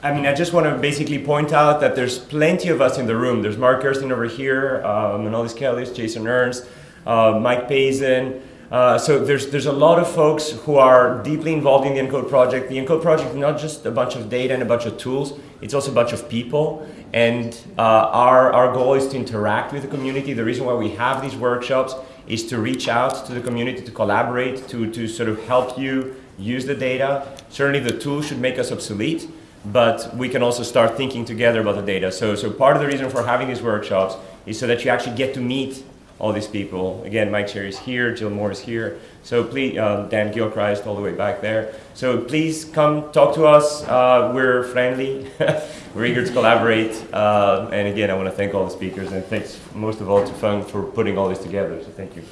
I mean, I just want to basically point out that there's plenty of us in the room. There's Mark Gerstein over here, uh, Manolis Kellis, Jason Ernst, uh, Mike Pazin. Uh, so there's, there's a lot of folks who are deeply involved in the ENCODE project. The ENCODE project is not just a bunch of data and a bunch of tools, it's also a bunch of people. And uh, our, our goal is to interact with the community. The reason why we have these workshops is to reach out to the community, to collaborate, to, to sort of help you use the data. Certainly the tools should make us obsolete, but we can also start thinking together about the data. So, so part of the reason for having these workshops is so that you actually get to meet all these people. Again, Mike Cherry is here, Jill Moore is here. So please, uh, Dan Gilchrist all the way back there. So please come talk to us. Uh, we're friendly. we're eager to collaborate. Uh, and again, I want to thank all the speakers and thanks most of all to Fung for putting all this together. So thank you.